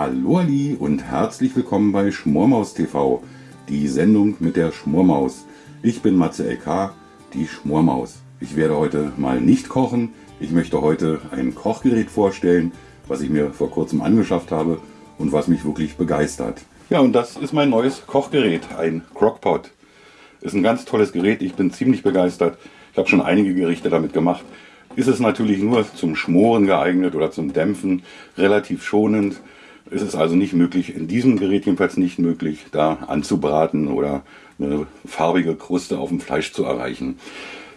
Hallo Ali und herzlich willkommen bei Schmormaus TV, die Sendung mit der Schmormaus. Ich bin Matze LK, die Schmormaus. Ich werde heute mal nicht kochen. Ich möchte heute ein Kochgerät vorstellen, was ich mir vor kurzem angeschafft habe und was mich wirklich begeistert. Ja, und das ist mein neues Kochgerät, ein Crockpot. Ist ein ganz tolles Gerät, ich bin ziemlich begeistert. Ich habe schon einige Gerichte damit gemacht. Ist es natürlich nur zum Schmoren geeignet oder zum Dämpfen, relativ schonend. Es ist also nicht möglich, in diesem Gerät jedenfalls nicht möglich, da anzubraten oder eine farbige Kruste auf dem Fleisch zu erreichen.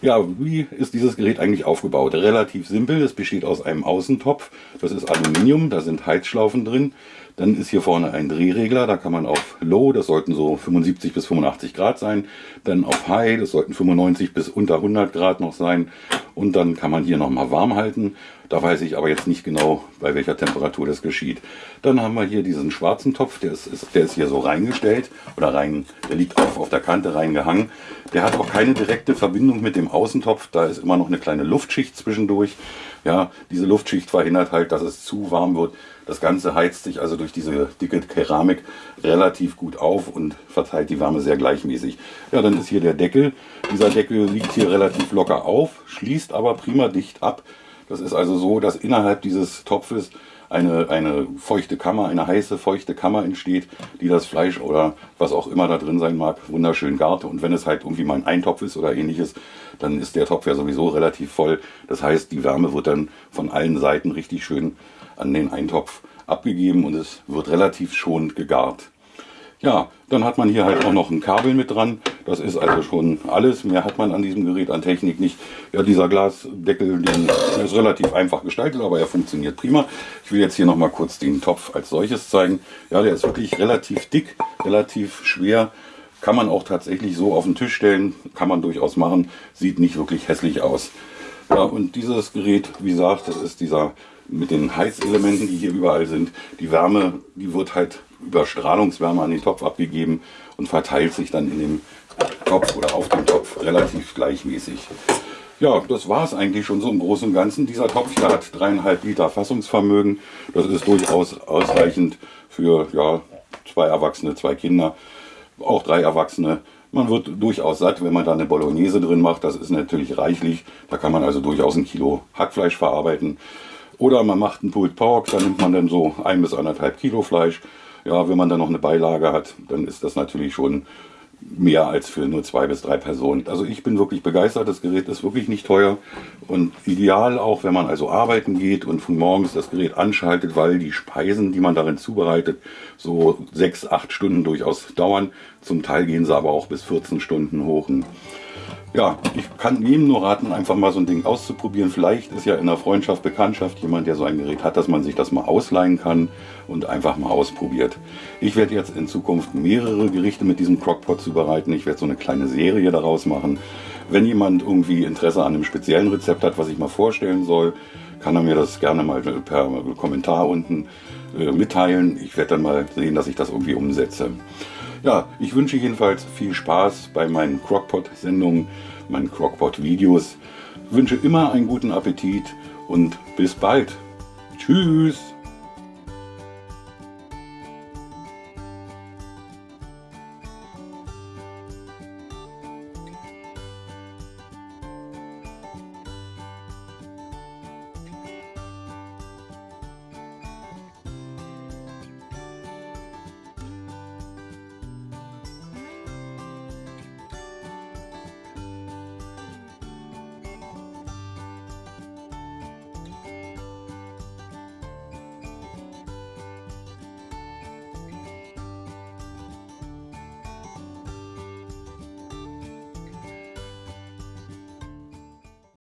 Ja, wie ist dieses Gerät eigentlich aufgebaut? Relativ simpel, es besteht aus einem Außentopf, das ist Aluminium, da sind Heizschlaufen drin. Dann ist hier vorne ein Drehregler, da kann man auf Low, das sollten so 75 bis 85 Grad sein. Dann auf High, das sollten 95 bis unter 100 Grad noch sein. Und dann kann man hier nochmal warm halten. Da weiß ich aber jetzt nicht genau, bei welcher Temperatur das geschieht. Dann haben wir hier diesen schwarzen Topf, der ist, ist, der ist hier so reingestellt oder rein, der liegt auf, auf der Kante reingehangen. Der hat auch keine direkte Verbindung mit dem Außentopf, da ist immer noch eine kleine Luftschicht zwischendurch. Ja, diese Luftschicht verhindert halt, dass es zu warm wird. Das Ganze heizt sich also durch diese dicke Keramik relativ gut auf und verteilt die Wärme sehr gleichmäßig. Ja, dann ist hier der Deckel. Dieser Deckel liegt hier relativ locker auf, schließt aber prima dicht ab. Das ist also so, dass innerhalb dieses Topfes eine, eine feuchte Kammer, eine heiße, feuchte Kammer entsteht, die das Fleisch oder was auch immer da drin sein mag, wunderschön gart. Und wenn es halt irgendwie mal ein Eintopf ist oder ähnliches, dann ist der Topf ja sowieso relativ voll. Das heißt, die Wärme wird dann von allen Seiten richtig schön an den Eintopf abgegeben und es wird relativ schonend gegart. Ja, dann hat man hier halt auch noch ein Kabel mit dran. Das ist also schon alles. Mehr hat man an diesem Gerät an Technik nicht. Ja, dieser Glasdeckel, den ist relativ einfach gestaltet, aber er funktioniert prima. Ich will jetzt hier noch mal kurz den Topf als solches zeigen. Ja, der ist wirklich relativ dick, relativ schwer. Kann man auch tatsächlich so auf den Tisch stellen. Kann man durchaus machen. Sieht nicht wirklich hässlich aus. Ja, und dieses Gerät, wie gesagt, das ist dieser mit den Heizelementen, die hier überall sind. Die Wärme, die wird halt über Strahlungswärme an den Topf abgegeben und verteilt sich dann in dem Topf oder auf dem Topf relativ gleichmäßig. Ja, das war es eigentlich schon so im Großen und Ganzen. Dieser Topf hier hat dreieinhalb Liter Fassungsvermögen. Das ist durchaus ausreichend für ja, zwei Erwachsene, zwei Kinder, auch drei Erwachsene. Man wird durchaus satt, wenn man da eine Bolognese drin macht. Das ist natürlich reichlich. Da kann man also durchaus ein Kilo Hackfleisch verarbeiten. Oder man macht einen Pulled Pork, da nimmt man dann so ein bis anderthalb Kilo Fleisch. Ja, wenn man dann noch eine Beilage hat, dann ist das natürlich schon mehr als für nur zwei bis drei Personen. Also ich bin wirklich begeistert, das Gerät ist wirklich nicht teuer und ideal auch, wenn man also arbeiten geht und von morgens das Gerät anschaltet, weil die Speisen, die man darin zubereitet, so sechs, acht Stunden durchaus dauern. Zum Teil gehen sie aber auch bis 14 Stunden hoch ja, ich kann jedem nur raten, einfach mal so ein Ding auszuprobieren. Vielleicht ist ja in der Freundschaft, Bekanntschaft jemand, der so ein Gerät hat, dass man sich das mal ausleihen kann und einfach mal ausprobiert. Ich werde jetzt in Zukunft mehrere Gerichte mit diesem Crockpot zubereiten. Ich werde so eine kleine Serie daraus machen. Wenn jemand irgendwie Interesse an einem speziellen Rezept hat, was ich mal vorstellen soll, kann er mir das gerne mal per Kommentar unten äh, mitteilen. Ich werde dann mal sehen, dass ich das irgendwie umsetze. Ja, ich wünsche jedenfalls viel Spaß bei meinen Crockpot-Sendungen, meinen Crockpot-Videos. Wünsche immer einen guten Appetit und bis bald. Tschüss.